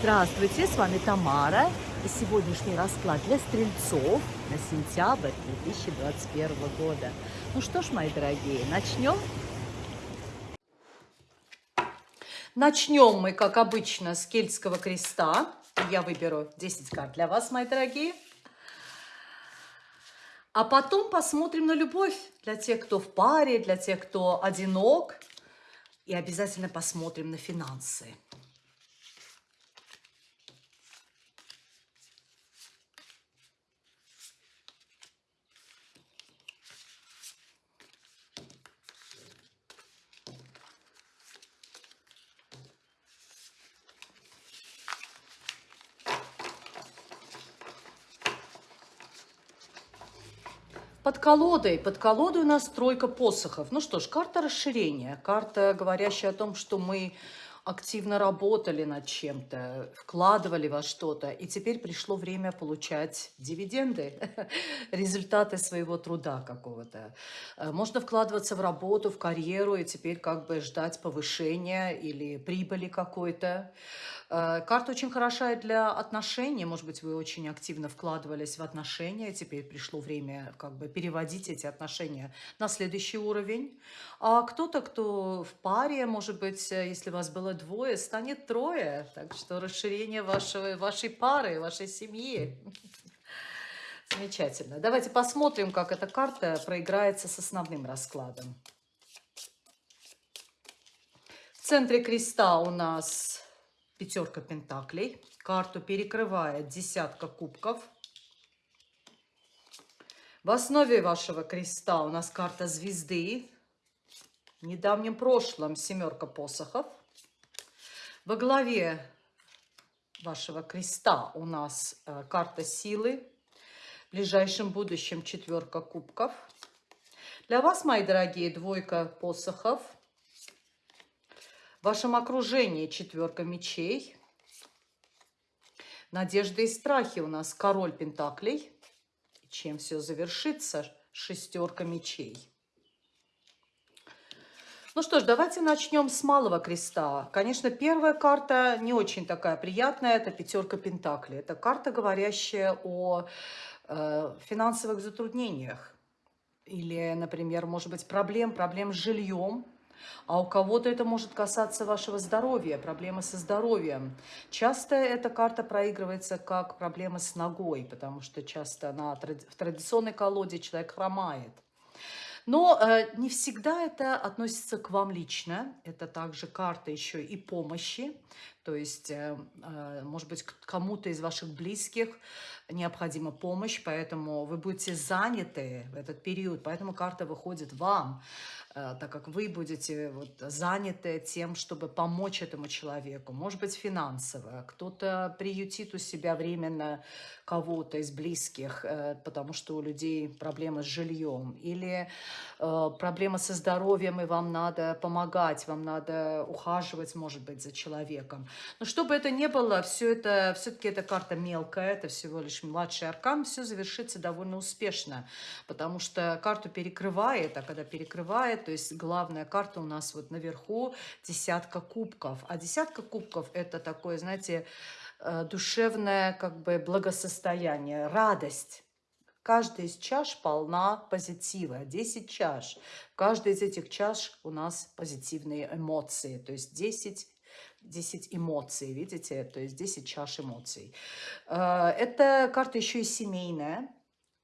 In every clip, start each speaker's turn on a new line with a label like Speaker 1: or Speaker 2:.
Speaker 1: Здравствуйте, с вами Тамара. И сегодняшний расклад для стрельцов на сентябрь 2021 года. Ну что ж, мои дорогие, начнем? Начнем мы, как обычно, с кельтского креста. Я выберу 10 карт для вас, мои дорогие. А потом посмотрим на любовь для тех, кто в паре, для тех, кто одинок. И обязательно посмотрим на финансы. Под колодой, под колодой у нас тройка посохов. Ну что ж, карта расширения, карта, говорящая о том, что мы активно работали над чем-то, вкладывали во что-то, и теперь пришло время получать дивиденды, результаты своего труда какого-то. Э, можно вкладываться в работу, в карьеру, и теперь как бы ждать повышения или прибыли какой-то. Э, карта очень хороша для отношений. Может быть, вы очень активно вкладывались в отношения. Теперь пришло время как бы переводить эти отношения на следующий уровень. А кто-то, кто в паре, может быть, э, если вас было двое, станет трое. Так что расширение вашего, вашей пары, вашей семьи. Замечательно. Давайте посмотрим, как эта карта проиграется с основным раскладом. В центре креста у нас пятерка пентаклей. Карту перекрывает десятка кубков. В основе вашего креста у нас карта звезды. В недавнем прошлом семерка посохов. Во главе вашего креста у нас э, карта силы. В ближайшем будущем четверка кубков. Для вас, мои дорогие, двойка посохов – в вашем окружении четверка мечей. Надежды и страхи у нас король пентаклей. Чем все завершится? Шестерка мечей. Ну что ж, давайте начнем с малого креста. Конечно, первая карта не очень такая приятная, это пятерка пентаклей. Это карта, говорящая о э, финансовых затруднениях. Или, например, может быть, проблем, проблем с жильем, а у кого-то это может касаться вашего здоровья, проблемы со здоровьем. Часто эта карта проигрывается как проблема с ногой, потому что часто на, в традиционной колоде человек хромает. Но э, не всегда это относится к вам лично. Это также карта еще и помощи. То есть, э, э, может быть, кому-то из ваших близких необходима помощь, поэтому вы будете заняты в этот период, поэтому карта выходит вам. Э, так как вы будете вот заняты тем, чтобы помочь этому человеку. Может быть, финансово. Кто-то приютит у себя временно кого-то из близких, э, потому что у людей проблемы с жильем. Или э, проблема со здоровьем, и вам надо помогать, вам надо ухаживать, может быть, за человеком. Но чтобы это не было, все это, все-таки эта карта мелкая, это всего лишь младший аркан, все завершится довольно успешно, потому что карту перекрывает, а когда перекрывает, то есть главная карта у нас вот наверху десятка кубков. А десятка кубков это такое, знаете, э, душевное как бы благосостояние, радость. Каждая из чаш полна позитива. 10 чаш. В каждой из этих чаш у нас позитивные эмоции. То есть 10 10 эмоций, видите? То есть 10 чаш эмоций. Э, эта карта еще и семейная.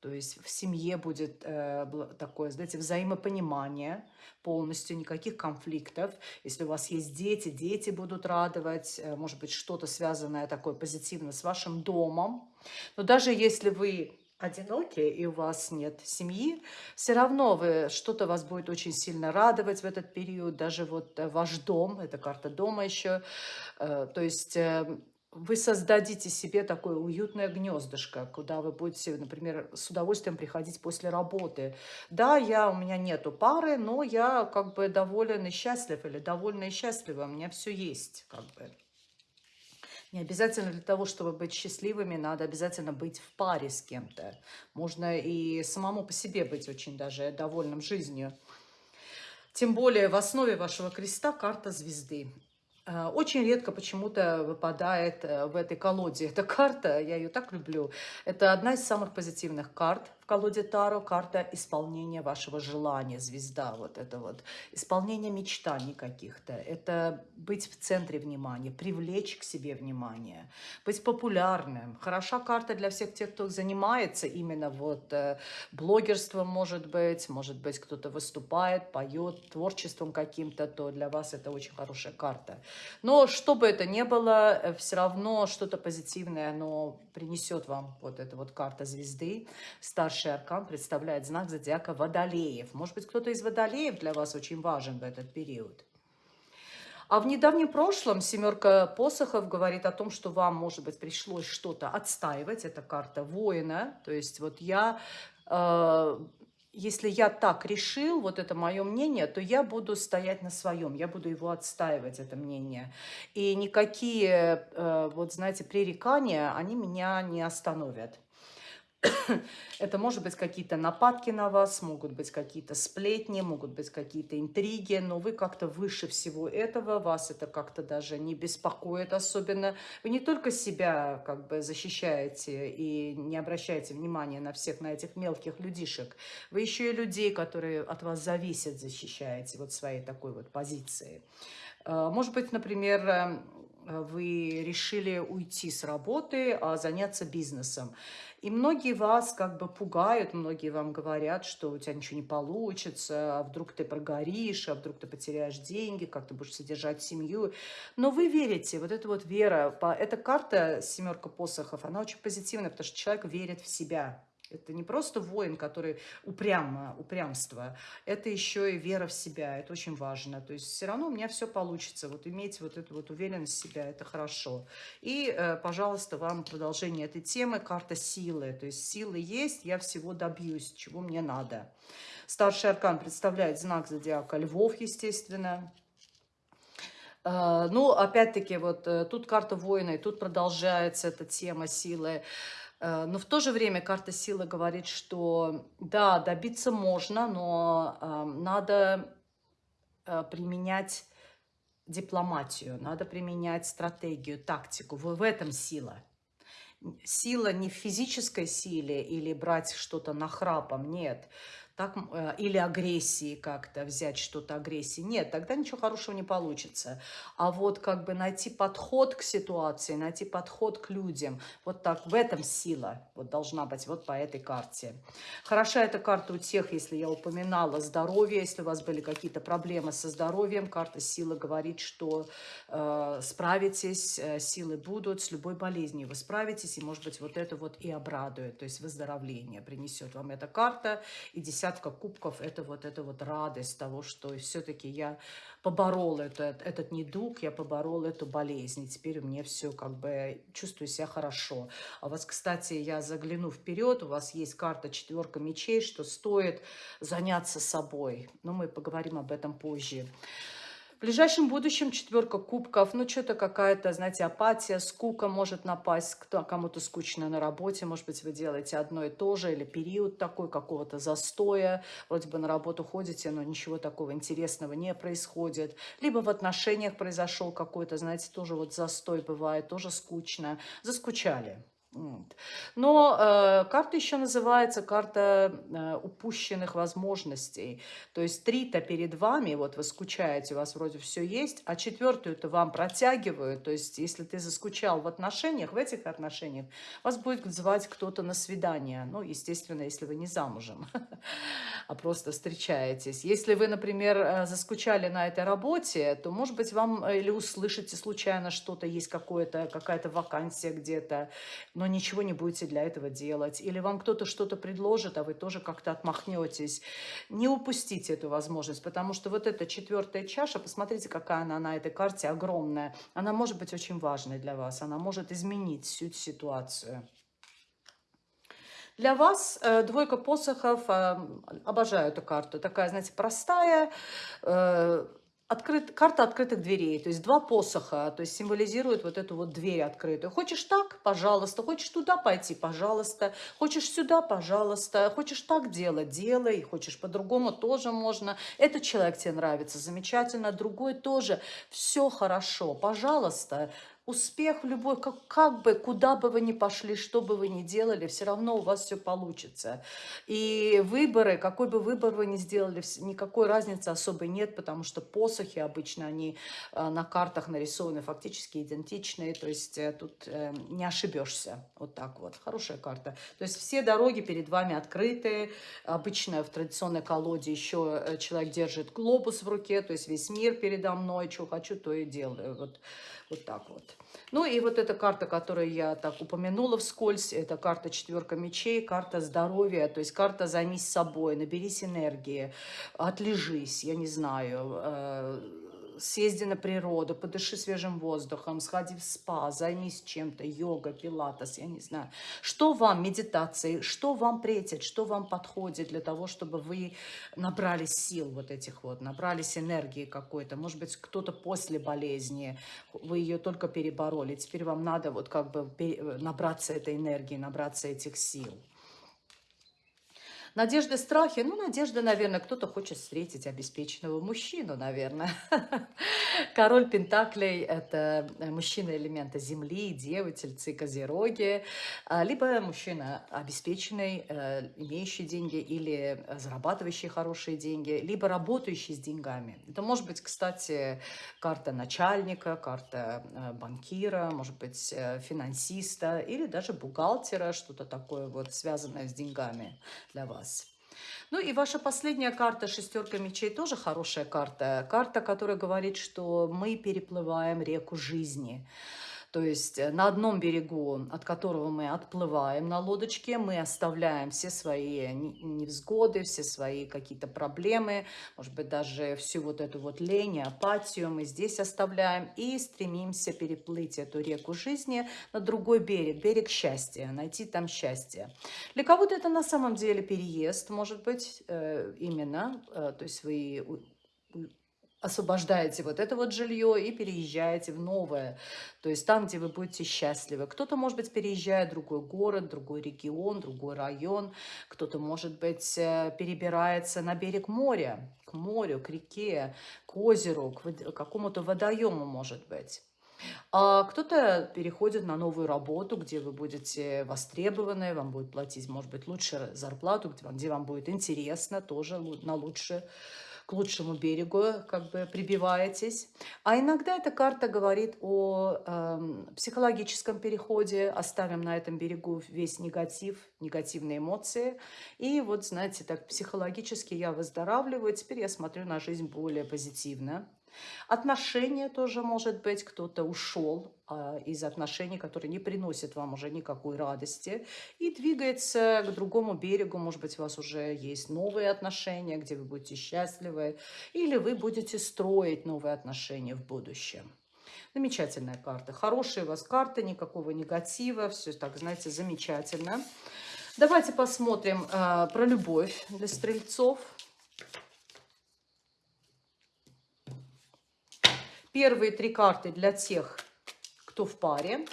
Speaker 1: То есть в семье будет э, такое, знаете, взаимопонимание полностью, никаких конфликтов. Если у вас есть дети, дети будут радовать, э, может быть, что-то связанное такое позитивное с вашим домом. Но даже если вы одиноки и у вас нет семьи, все равно что-то вас будет очень сильно радовать в этот период. Даже вот э, ваш дом, это карта дома еще. Э, то есть эм, вы создадите себе такое уютное гнездышко, куда вы будете, например, с удовольствием приходить после работы. Да, я, у меня нету пары, но я как бы доволен и счастлив, или довольна и счастлива, у меня все есть, как бы. Не обязательно для того, чтобы быть счастливыми, надо обязательно быть в паре с кем-то. Можно и самому по себе быть очень даже довольным жизнью. Тем более в основе вашего креста карта звезды. Э, очень редко почему-то выпадает э, в этой колоде эта карта, я ее так люблю. Это одна из самых позитивных карт колоде Таро, карта исполнения вашего желания, звезда, вот это вот, исполнение мечтаний каких-то, это быть в центре внимания, привлечь к себе внимание, быть популярным. Хороша карта для всех тех, кто занимается именно вот э, блогерством, может быть, может быть, кто-то выступает, поет, творчеством каким-то, то для вас это очень хорошая карта. Но что бы это ни было, э, все равно что-то позитивное, оно принесет вам вот эта вот карта звезды. Старший аркан представляет знак зодиака Водолеев. Может быть, кто-то из Водолеев для вас очень важен в этот период. А в недавнем прошлом семерка посохов говорит о том, что вам, может быть, пришлось что-то отстаивать. Это карта воина. То есть вот я э, если я так решил, вот это мое мнение, то я буду стоять на своем, я буду его отстаивать, это мнение. И никакие, э, вот знаете, пререкания, они меня не остановят. Это может быть какие-то нападки на вас, могут быть какие-то сплетни, могут быть какие-то интриги, но вы как-то выше всего этого, вас это как-то даже не беспокоит особенно. Вы не только себя как бы защищаете и не обращаете внимания на всех, на этих мелких людишек, вы еще и людей, которые от вас зависят, защищаете вот своей такой вот позиции. Э, может быть, например, эм, вы решили уйти с работы, а заняться бизнесом. И многие вас как бы пугают, многие вам говорят, что у тебя ничего не получится, а вдруг ты прогоришь, а вдруг ты потеряешь деньги, как ты будешь содержать семью. Но вы верите, вот эта вот вера, эта карта «семерка посохов», она очень позитивная, потому что человек верит в себя. Это не просто воин, который упрямо, упрямство, это еще и вера в себя, это очень важно. То есть все равно у меня все получится, вот иметь вот эту вот уверенность в себя, это хорошо. И, э, пожалуйста, вам продолжение этой темы, карта силы. То есть силы есть, я всего добьюсь, чего мне надо. Старший аркан представляет знак зодиака львов, естественно. Э, ну, опять-таки, вот э, тут карта воина, и тут продолжается эта тема силы. Э, но в то же время карта силы говорит, что да, добиться можно, но э, надо э, применять дипломатию, надо применять стратегию, тактику. В этом сила. Сила не в физической силе или брать что-то нахрапом, нет так, э, или агрессии как-то, взять что-то агрессии. Нет, тогда ничего хорошего не получится. А вот как бы найти подход к ситуации, найти подход к людям, вот так, в этом сила вот должна быть вот по этой карте. Хороша эта карта у тех, если я упоминала здоровье, если у вас были какие-то проблемы со здоровьем, карта силы говорит, что э, справитесь, э, силы будут, с любой болезнью вы справитесь, и может быть вот это вот и обрадует, то есть выздоровление принесет вам эта карта, и десятка десятка кубков, это вот, это вот радость того, что все-таки я поборол этот, этот недуг, я поборол эту болезнь, и теперь у меня все как бы чувствую себя хорошо. А у вас, кстати, я загляну вперед, у вас есть карта четверка мечей, что стоит заняться собой. Но мы поговорим об этом позже. В ближайшем будущем четверка кубков, ну что-то какая-то, знаете, апатия, скука может напасть, кто кому-то скучно на работе, может быть, вы делаете одно и то же, или период такой какого-то застоя, вроде бы на работу ходите, но ничего такого интересного не происходит. Либо в отношениях произошел какой-то, знаете, тоже вот застой бывает, тоже скучно, заскучали. Но э, карта еще называется карта э, упущенных возможностей. То есть три-то перед вами, вот вы скучаете, у вас вроде все есть, а четвертую-то вам протягивают. То есть если ты заскучал в отношениях, в этих отношениях, вас будет звать кто-то на свидание. Ну, естественно, если вы не замужем, а просто встречаетесь. Если вы, например, э, заскучали на этой работе, то, может быть, вам э, или услышите случайно что-то, есть какая-то вакансия где-то, но ничего не будете для этого делать. Или вам кто-то что-то предложит, а вы тоже как-то отмахнетесь. Не упустите эту возможность, потому что вот эта четвертая чаша, посмотрите, какая она на этой карте огромная. Она может быть очень важной для вас, она может изменить всю ситуацию. Для вас э, двойка посохов, э, обожаю эту карту, такая, знаете, простая, э, открыт, карта открытых дверей, то есть два посоха, то есть символизирует вот эту вот дверь открытую. Хочешь так, пожалуйста, хочешь туда пойти, пожалуйста, хочешь сюда, пожалуйста, хочешь так делать, делай, хочешь по-другому тоже можно. Этот человек тебе нравится, замечательно, другой тоже, все хорошо, пожалуйста, Успех в любой, как, как бы, куда бы вы ни пошли, что бы вы ни делали, все равно у вас все получится. И выборы, какой бы выбор вы ни сделали, никакой разницы особой нет, потому что посохи обычно, они э, на картах нарисованы фактически идентичные, то есть э, тут э, не ошибешься. Вот так вот. Хорошая карта. То есть все дороги перед вами открыты. Обычно в традиционной колоде еще человек держит глобус в руке, то есть весь мир передо мной, что хочу, то и делаю. Вот, вот так вот. Ну и вот эта карта, которую я так упомянула вскользь, это карта четверка мечей, карта здоровья, то есть карта «Займись собой», «Наберись энергии», «Отлежись», я не знаю, э, съезди на природу, подыши свежим воздухом, сходи в спа, займись чем-то, йога, пилатес, я не знаю. Что вам, медитации, что вам претит, что вам подходит для того, чтобы вы набрались сил вот этих вот, набрались энергии какой-то. Может быть, кто-то после болезни, вы ее только перебороли, теперь вам надо вот как бы набраться этой энергии, набраться этих сил. Надежды, страхи. Ну, надежда, наверное, кто-то хочет встретить обеспеченного мужчину, наверное. Король Пентаклей – это мужчина элемента Земли, Девы, Тельцы, Козероги. А, либо мужчина обеспеченный, э, имеющий деньги или зарабатывающий хорошие деньги, либо работающий с деньгами. Это может быть, кстати, карта начальника, карта э, банкира, может быть, э, финансиста или даже бухгалтера, что-то такое вот связанное с деньгами для вас вас. Ну и ваша последняя карта, шестерка мечей, тоже хорошая карта. Карта, которая говорит, что мы переплываем реку жизни. То есть э, на одном берегу, от которого мы отплываем на лодочке, мы оставляем все свои невзгоды, все свои какие-то проблемы, может быть, даже всю вот эту вот лень, апатию мы здесь оставляем и стремимся переплыть эту реку жизни на другой берег, берег счастья, найти там счастье. Для кого-то это на самом деле переезд, может быть, э, именно, э, то есть вы освобождаете вот это вот жилье и переезжаете в новое, то есть там, где вы будете счастливы. Кто-то, может быть, переезжает в другой город, другой регион, другой район, кто-то, может быть, э, перебирается на берег моря, к морю, к реке, к озеру, к какому-то водоему, может быть. А кто-то переходит на новую работу, где вы будете востребованы, вам будет платить, может быть, лучше зарплату, где вам будет интересно, тоже на лучшее к лучшему берегу как бы прибиваетесь. А иногда эта карта говорит о э, психологическом переходе, оставим на этом берегу весь негатив, негативные эмоции. И вот, знаете, так психологически я выздоравливаю, теперь я смотрю на жизнь более позитивно. Отношения тоже может быть, кто-то ушел а, из отношений, которые не приносят вам уже никакой радости, и двигается к другому берегу. Может быть, у вас уже есть новые отношения, где вы будете счастливы, или вы будете строить новые отношения в будущем. Замечательная карта. Хорошие у вас карты, никакого негатива, все так, знаете, замечательно. Давайте посмотрим э, про любовь для стрельцов. Первые три карты для тех, кто в паре.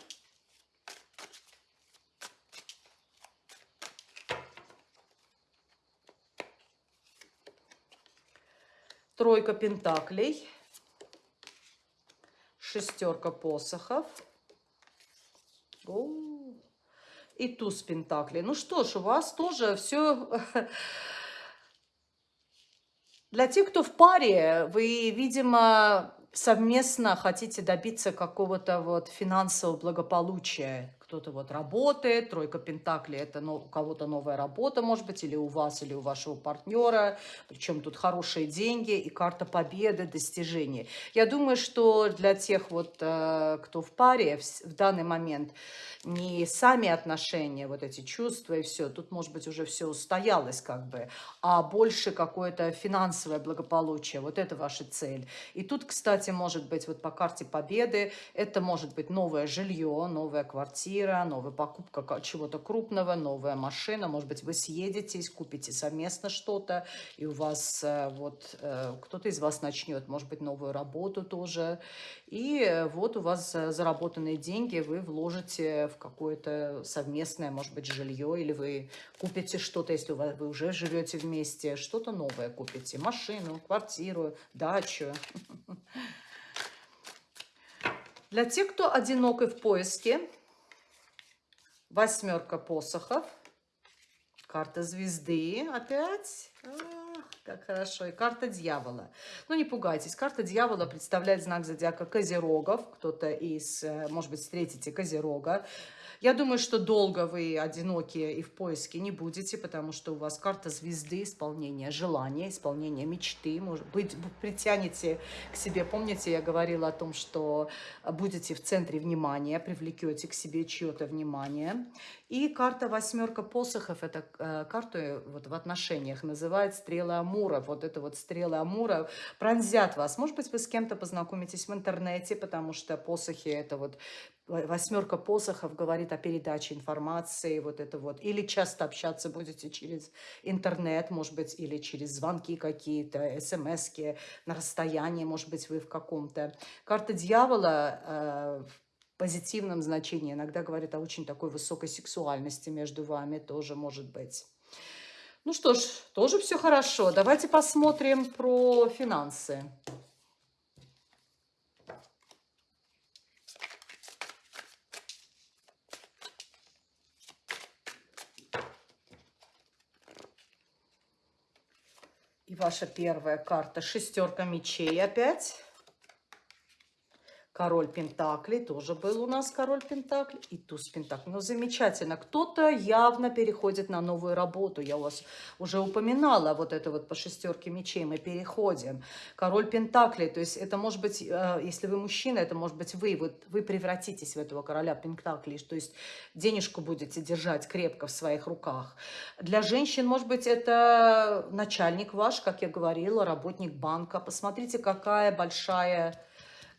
Speaker 1: Тройка пентаклей. Шестерка посохов. И туз пентаклей. Ну что ж, у вас тоже все... Для тех, кто в паре, вы, видимо, совместно хотите добиться какого-то вот финансового благополучия, кто-то вот работает, тройка пентаклей, это ну, у кого-то новая работа, может быть, или у вас, или у вашего партнера, причем тут хорошие деньги и карта победы, достижений. Я думаю, что для тех вот, э, кто в паре в, данный момент, не сами отношения, вот эти чувства и все, тут, может быть, уже все устоялось как бы, а больше какое-то финансовое благополучие, вот это ваша цель. И тут, кстати, может быть, вот по карте победы, это может быть новое жилье, новая квартира, квартира, новая покупка чего-то крупного, новая машина. Может быть, вы съедетесь, купите совместно что-то, и у вас э, вот э, кто-то из вас начнет, может быть, новую работу тоже. И вот у вас заработанные деньги вы вложите в какое-то совместное, может быть, жилье, или вы купите что-то, если вы уже живете вместе, что-то новое купите, машину, квартиру, дачу. Для тех, кто одинок и в поиске, восьмерка посохов, карта звезды опять. Ах, как хорошо. И карта дьявола. Ну, не пугайтесь. Карта дьявола представляет знак зодиака Козерогов. Кто-то из, э, может быть, встретите Козерога. Я думаю, что долго вы одиноки и в поиске не будете, потому что у вас карта звезды, исполнение желания, исполнение мечты. Может быть, притянете к себе. Помните, я говорила о том, что будете в центре внимания, привлекете к себе чье-то внимание. И карта восьмерка посохов, это э, карта вот в отношениях, называет стрелы Амура. Вот это вот стрелы Амура пронзят вас. Может быть, вы с кем-то познакомитесь в интернете, потому что посохи это вот восьмерка посохов говорит о передаче информации, вот это вот. Или часто общаться будете через интернет, может быть, или через звонки какие-то, смс на расстоянии, может быть, вы в каком-то. Карта дьявола э, в позитивном значении иногда говорит о очень такой высокой сексуальности между вами, тоже может быть. Ну что ж, тоже все хорошо. Давайте посмотрим про финансы. Ваша первая карта шестерка мечей опять. Король Пентаклей, тоже был у нас король Пентаклей и туз Пентаклей. Ну, замечательно. Кто-то явно переходит на новую работу. Я у вас уже упоминала вот это вот по шестерке мечей. Мы переходим. Король Пентаклей, то есть это может быть, э, если вы мужчина, это может быть вы. Вот вы превратитесь в этого короля Пентаклей, то есть денежку будете держать крепко в своих руках. Для женщин, может быть, это начальник ваш, как я говорила, работник банка. Посмотрите, какая большая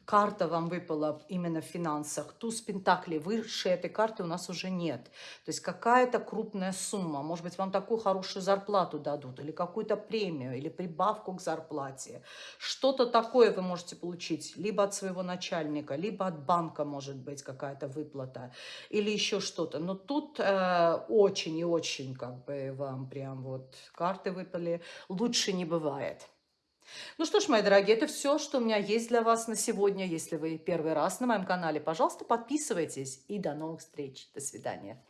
Speaker 1: карта вам выпала именно в финансах, туз пентаклей, выше этой карты у нас уже нет. То есть какая-то крупная сумма, может быть, вам такую хорошую зарплату дадут, или какую-то премию, или прибавку к зарплате. Что-то такое вы можете получить, либо от своего начальника, либо от банка, может быть, какая-то выплата, или еще что-то. Но тут э, очень и очень, как бы, вам прям вот карты выпали, лучше не бывает. Ну что ж, мои дорогие, это все, что у меня есть для вас на сегодня. Если вы первый раз на моем канале, пожалуйста, подписывайтесь. И до новых встреч. До свидания.